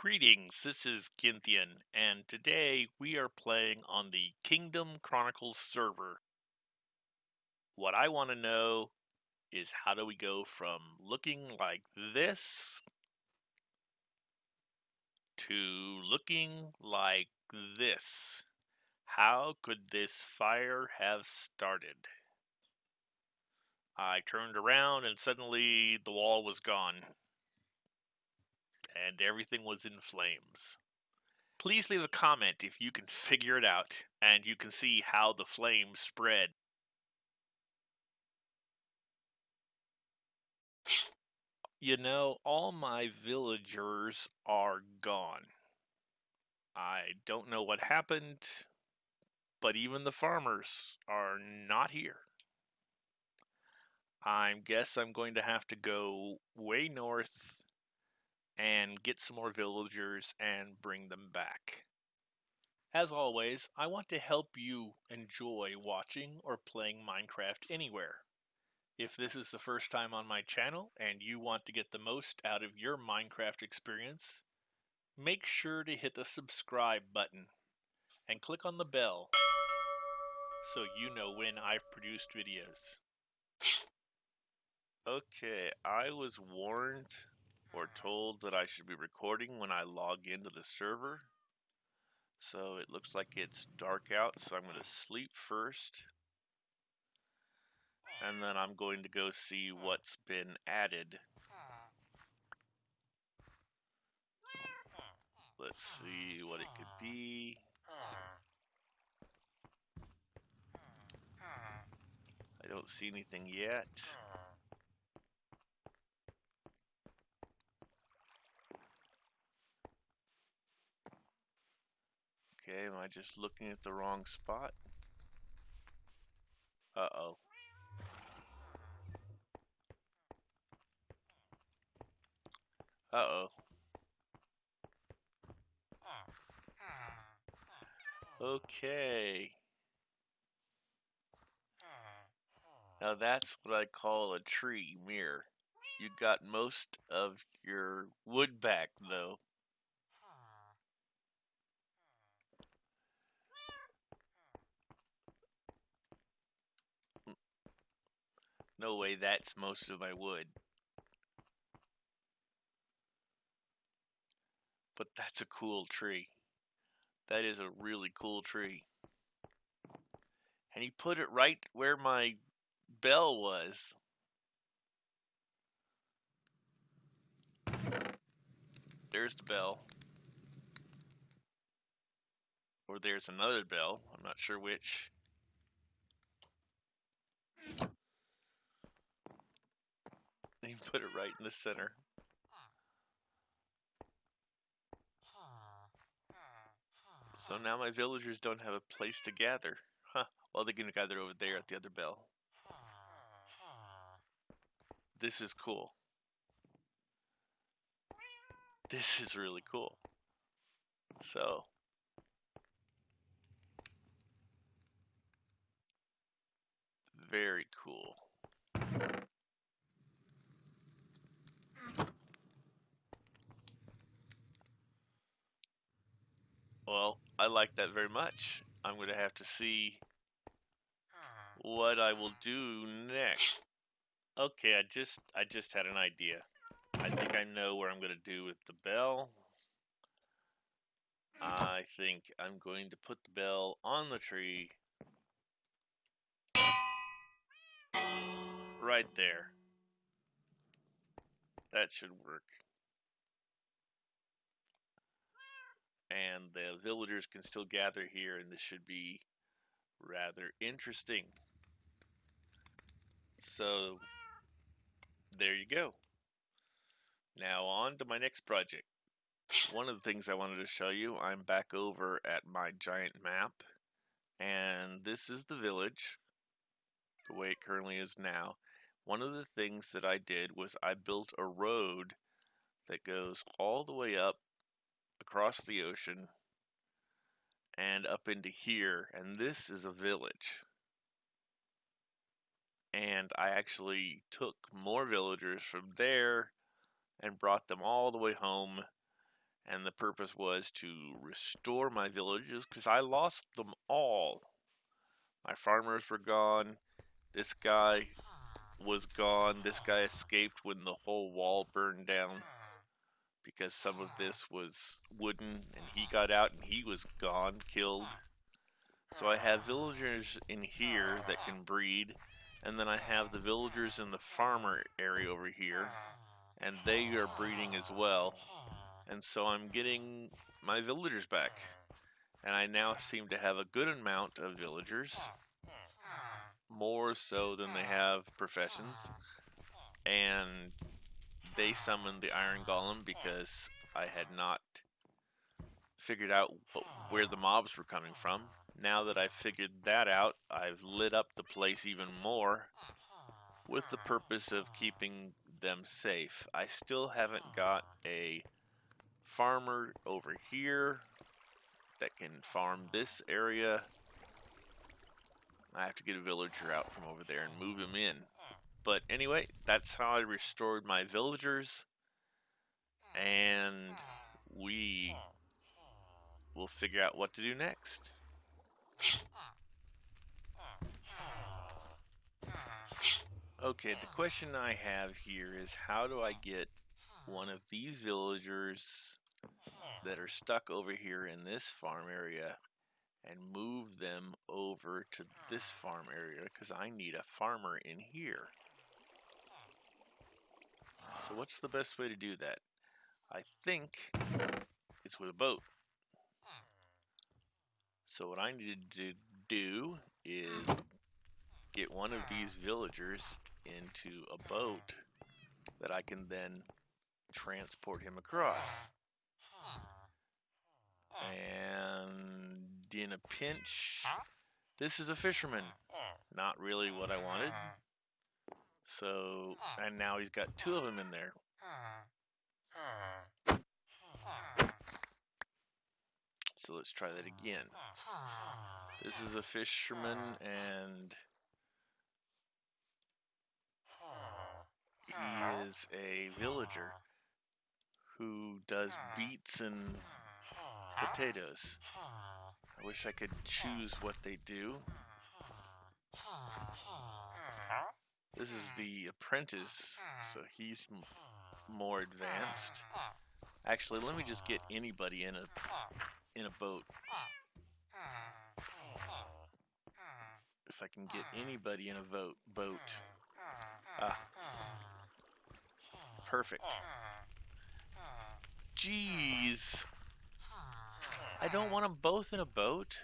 Greetings, this is Gynthian, and today we are playing on the Kingdom Chronicles server. What I want to know is how do we go from looking like this to looking like this? How could this fire have started? I turned around and suddenly the wall was gone and everything was in flames. Please leave a comment if you can figure it out and you can see how the flames spread. You know, all my villagers are gone. I don't know what happened, but even the farmers are not here. I guess I'm going to have to go way north and get some more villagers and bring them back. As always, I want to help you enjoy watching or playing Minecraft anywhere. If this is the first time on my channel and you want to get the most out of your Minecraft experience, make sure to hit the subscribe button and click on the bell so you know when I've produced videos. Okay, I was warned or uh-huh. told that I should be recording when I log into the server. So it looks like it's dark out, so I'm going to sleep first. And then I'm going to go see what's been added. Let's see what it could be. I don't see anything yet. Okay, am I just looking at the wrong spot? Uh-oh. Uh-oh. Okay. Now that's what I call a tree mirror. You got most of your wood back though. No way that's most of my wood. But that's a cool tree. That is a really cool tree. And he put it right where my bell was. There's the bell. Or there's another bell. I'm not sure which. He put it right in the center. So now my villagers don't have a place to gather. Huh. Well, they're going to gather over there at the other bell. This is cool. This is really cool. So. Very cool. Well, I like that very much. I'm going to have to see hmm. what I will do next. Okay, I just I just had an idea. I think I know what I'm going to do with the bell. I think I'm going to put the bell on the tree. Right there. That should work. And the villagers can still gather here and this should be rather interesting. So there you go. Now on to my next project. One of the things I wanted to show you, I'm back over at my giant map and this is the village the way it currently is now. One of the things that I did was I built a road that goes all the way up across the ocean and up into here and this is a village and I actually took more villagers from there and brought them all the way home and the purpose was to restore my villages because I lost them all. My farmers were gone. This guy was gone. This guy escaped when the whole wall burned down because some of this was wooden and he got out and he was gone, killed. So I have villagers in here that can breed and then I have the villagers in the farmer area over here and they are breeding as well. And so I'm getting my villagers back. And I now seem to have a good amount of villagers. More so than they have professions. And they summoned the Iron Golem because I had not figured out where the mobs were coming from. Now that I've figured that out, I've lit up the place even more with the purpose of keeping them safe. I still haven't got a farmer over here that can farm this area. I have to get a villager out from over there and move him in. But anyway, that's how I restored my villagers. And we will figure out what to do next. Okay, the question I have here is how do I get one of these villagers that are stuck over here in this farm area and move them over to this farm area because I need a farmer in here. So what's the best way to do that? I think it's with a boat. So what I need to do is get one of these villagers into a boat that I can then transport him across. And in a pinch, this is a fisherman. Not really what I wanted. So, and now he's got two of them in there. So let's try that again. This is a fisherman and he is a villager who does beets and potatoes. I wish I could choose what they do. This is hmm. the apprentice, hmm. so he's hmm. more advanced. Actually, let me just get anybody in a in a boat. If I can get anybody in a boat, boat. Ah, perfect. Jeez. I don't want them both in a boat.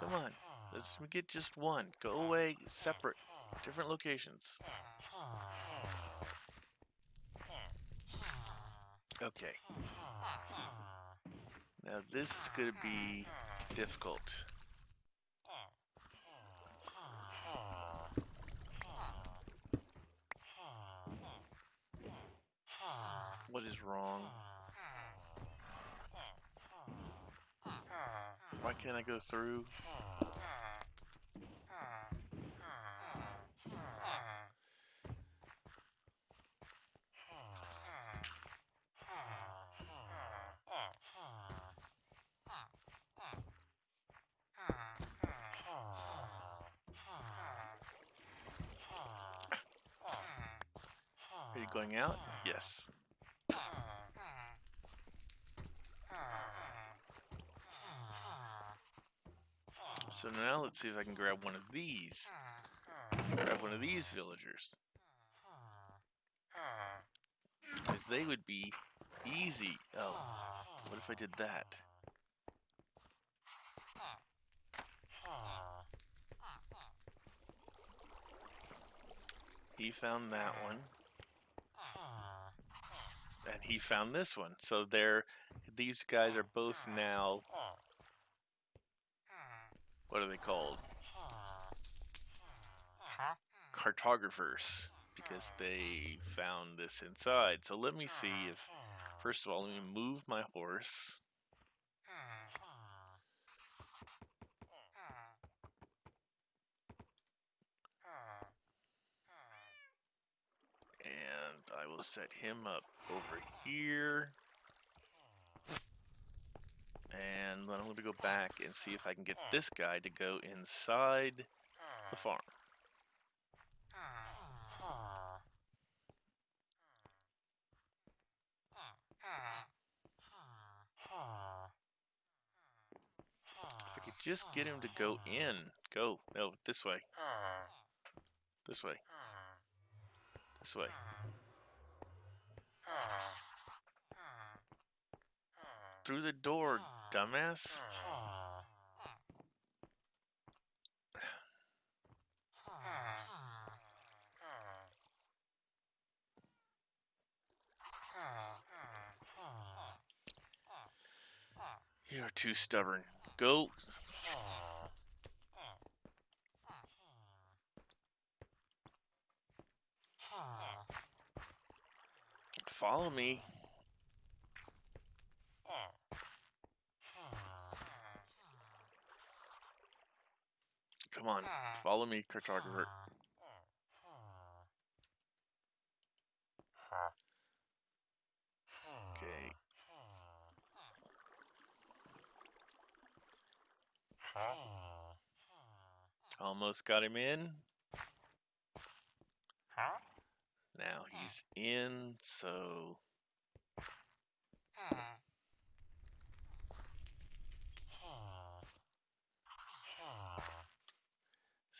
Come on. Let's get just one. Go away separate. Different locations. Okay. Now this is going to be difficult. What is wrong? Why can't I go through? Are you going out? Yes. So now let's see if I can grab one of these. Grab one of these villagers. Because they would be easy. Oh, what if I did that? He found that one. And he found this one. So they're, these guys are both now what are they called? Cartographers, because hmm. they found this inside. So let me see if, first of all, let me move my horse. And I will set him up over here. And then I'm going to go back and see if I can get hmm. this guy to go inside the hmm. farm. If I could just get him to go in. Go. No, this way. This way. This way. Through the door, dumbass. You're too stubborn. Go. Follow me. Come on, follow me, cartographer. Okay. Almost got him in. Now he's in, so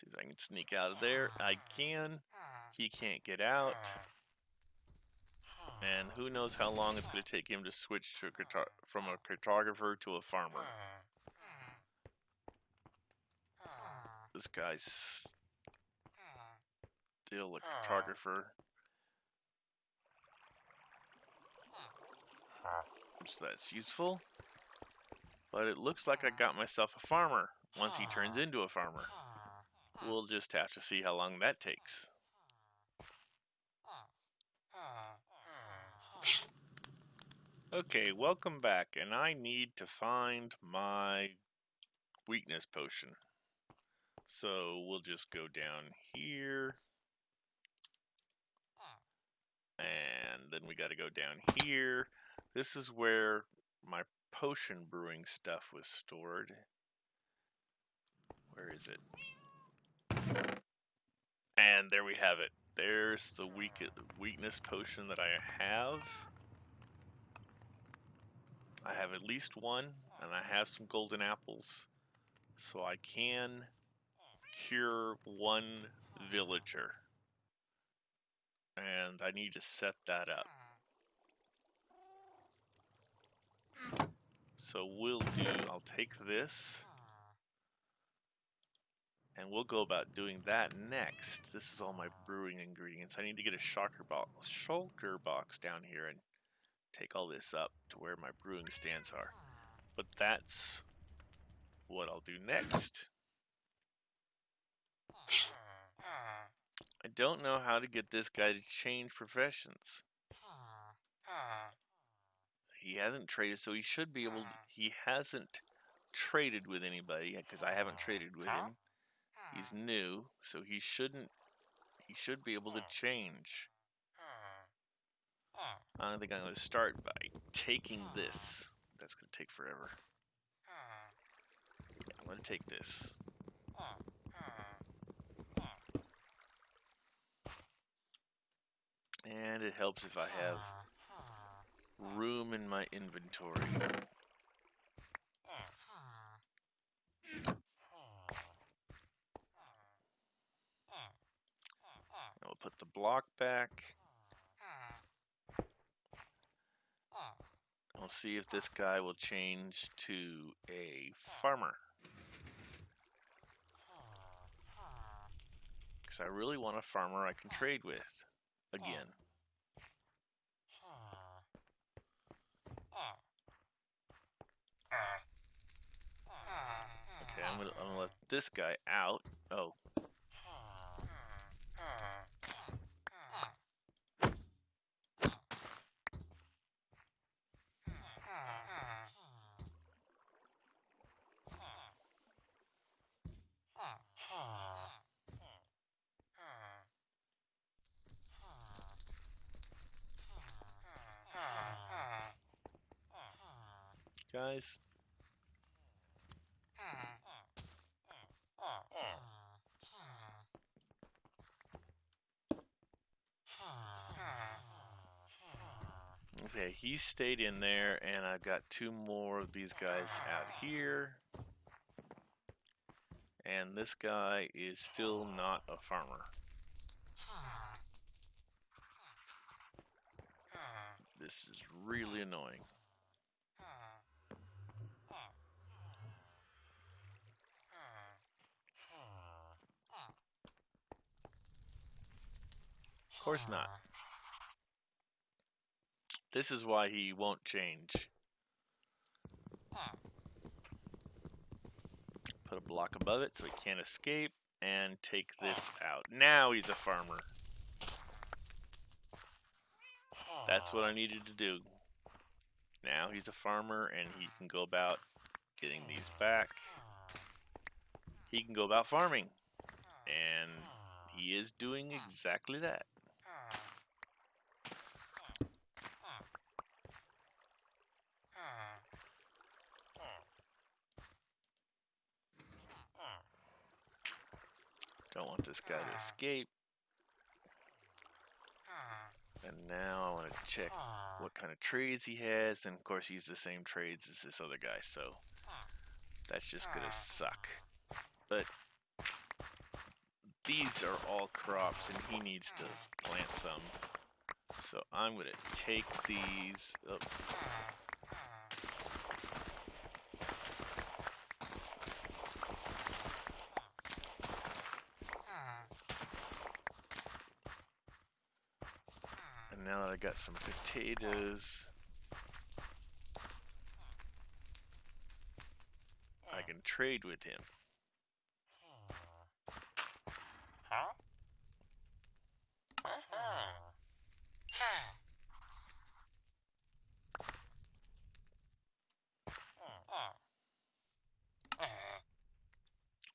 see if I can sneak out of there. I can. He can't get out. And who knows how long it's going to take him to switch to a from a cartographer to a farmer. This guy's still a cartographer. So that's useful. But it looks like I got myself a farmer once he turns into a farmer. We'll just have to see how long that takes. Okay, welcome back, and I need to find my weakness potion. So we'll just go down here. And then we got to go down here. This is where my potion brewing stuff was stored. Where is it? And there we have it. There's the weak weakness potion that I have. I have at least one, and I have some golden apples. So I can cure one villager. And I need to set that up. So we'll do, I'll take this, and we'll go about doing that next. This is all my brewing ingredients. I need to get a shulker box, shulker box down here and take all this up to where my brewing stands are. But that's what I'll do next. I don't know how to get this guy to change professions. He hasn't traded, so he should be able. To, he hasn't traded with anybody because I haven't traded with him. He's uh-huh. new, so he shouldn't. He should be able to hmm. change. Hmm. Hmm. I think I'm going to start by taking this. That's going to take forever. I'm going to take this. And it helps if I have room in my inventory. I'll put the block back. We'll see if this guy will change to a farmer. Because I really want a farmer I can trade with again. Okay, I'm gonna, I'm gonna let this guy out. Oh. Guys. Okay, he stayed in there, and I've got two more of these guys out here. And this guy is still not a farmer. This is really annoying. Of course not. This is why he won't change. Put a block above it so he can't escape and take this out. Now he's a farmer. That's what I needed to do. Now he's a farmer and he can go about getting these back. He can go about farming. And he is doing exactly that. Don't want this guy to escape. And now I want to check ah. what kind of trades he has. And of course, he's the same trades as this other guy, so that's just going to ah. suck. But these are all crops, and he needs to plant some. So I'm going to take these. Oh. And now that I got some potatoes, I can trade with him.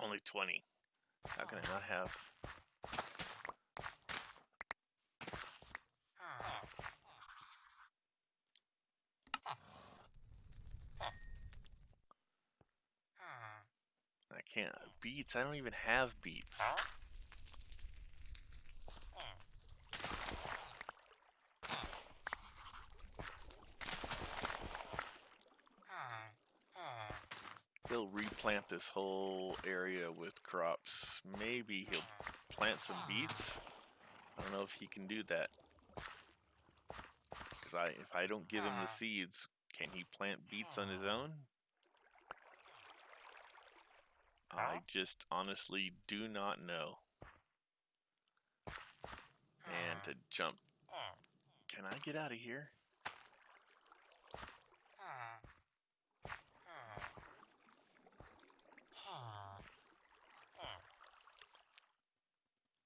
Only 20. How can I not have? I can't. Beets? I don't even have beets. He'll replant this whole area with crops. Maybe he'll plant some beets. I don't know if he can do that. Because I, if I don't give him the seeds, can he plant beets on his own? I just honestly do not know. And to jump. Can I get out of here?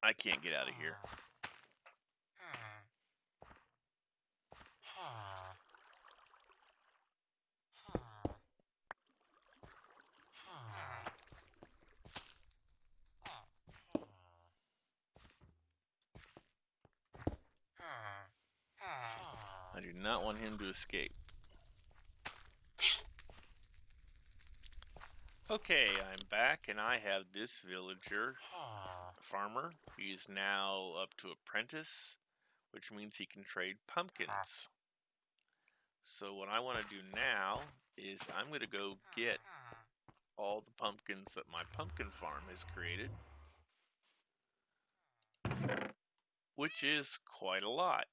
I can't get out of here. I do not want him to escape. Okay, I'm back and I have this villager farmer. He's now up to apprentice, which means he can trade pumpkins. So what I want to do now is I'm going to go get all the pumpkins that my pumpkin farm has created, which is quite a lot.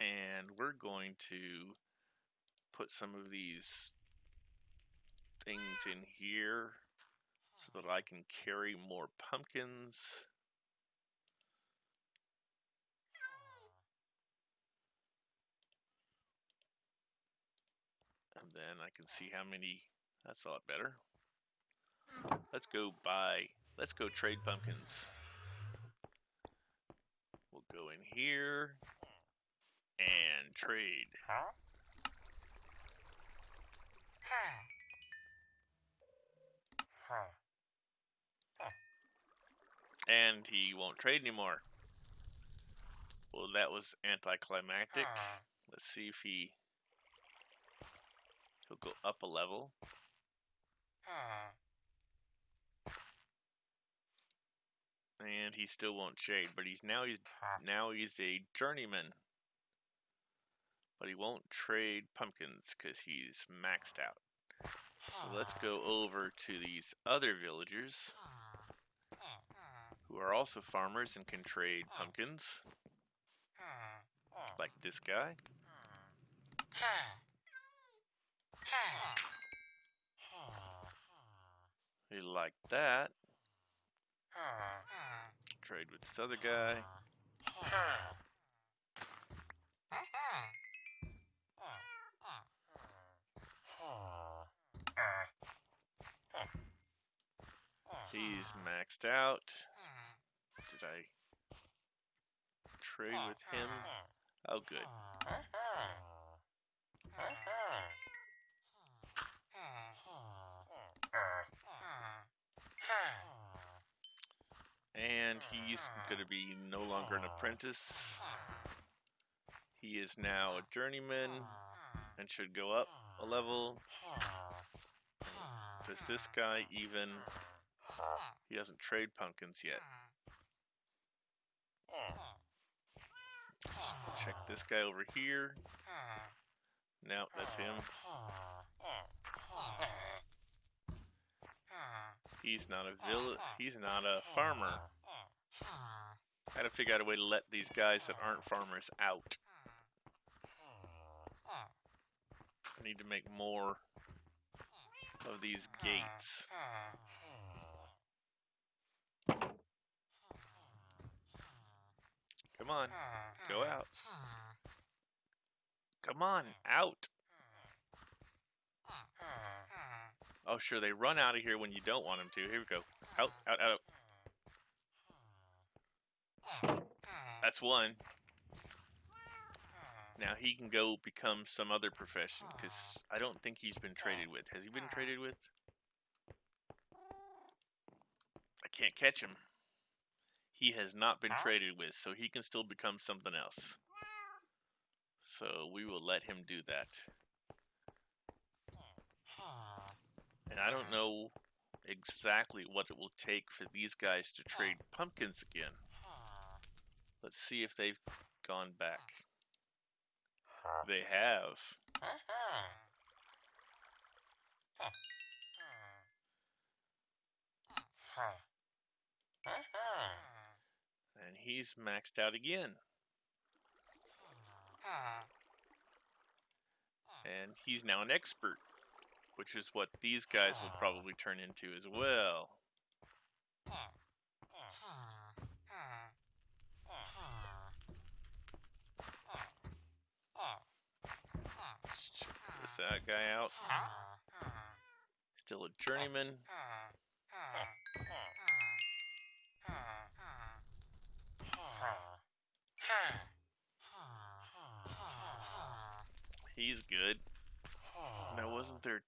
And we're going to put some of these things in here so that I can carry more pumpkins. And then I can see how many, that's a lot better. Let's go buy, let's go trade pumpkins. We'll go in here and trade. And he won't trade anymore. Well, that was anticlimactic. Let's see if he He'll go up a level. And he still won't trade, but he's now he's now he's a journeyman. But he won't trade pumpkins because he's maxed out. So let's go over to these other villagers who are also farmers and can trade pumpkins. Like this guy. He like that. Trade with this other guy. He's ah. maxed out. Hmm. Did I trade with hmm. him? Oh, good. And he's going to be no longer an apprentice. He is now a journeyman and should go up a level. Does this guy even... He doesn't trade pumpkins yet. Check this guy over here. No, that's him. He's not a vill he's not a farmer. I Gotta figure out a way to let these guys that aren't farmers out. I need to make more of these gates. Come on, go hmm. out. Come on, out. Oh, sure, they run out of here when you don't want them to. Here we go. Out, out, out. That's one. Now he can go become some other profession, because I don't think he's been traded with. Has he been traded with? I can't catch him. He has not been traded with, so he can still become something else. So we will let him do that. And I don't know exactly what it will take for these guys to trade pumpkins again. Let's see if they've gone back. They have. And he's maxed out again. And he's now an expert which is what these guys will probably turn into as well. This that guy out. Still a journeyman. He's good. Now, wasn't there...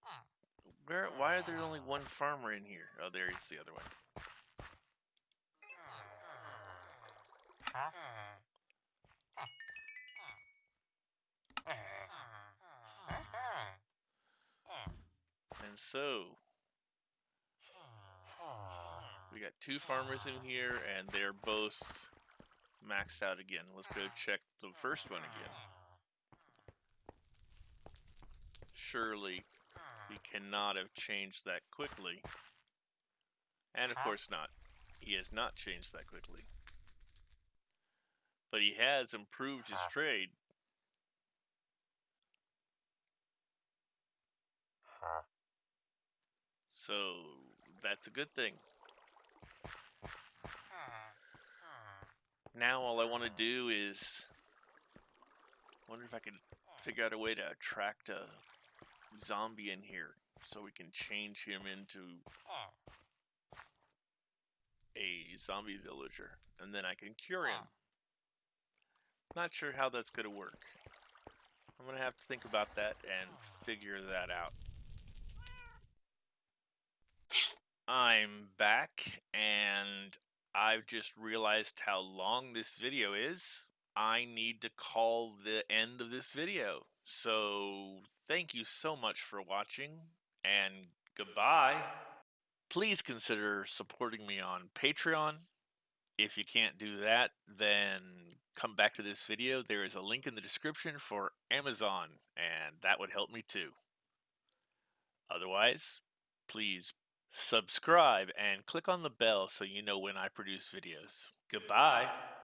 Where? Why are there only one farmer in here? Oh, there it's the other one. And so, we got two farmers in here, and they're both maxed out again. Let's go check the first one again. surely he cannot have changed that quickly. And of course not. He has not changed that quickly. But he has improved his trade. So that's a good thing. Now all I want to do is wonder if I can figure out a way to attract a zombie in here so we can change him into a zombie villager and then I can cure him. Not sure how that's going to work. I'm going to have to think about that and figure that out. I'm back and I've just realized how long this video is. I need to call the end of this video. So, thank you so much for watching, and goodbye. Please consider supporting me on Patreon. If you can't do that, then come back to this video. There is a link in the description for Amazon, and that would help me too. Otherwise, please subscribe and click on the bell so you know when I produce videos. Goodbye.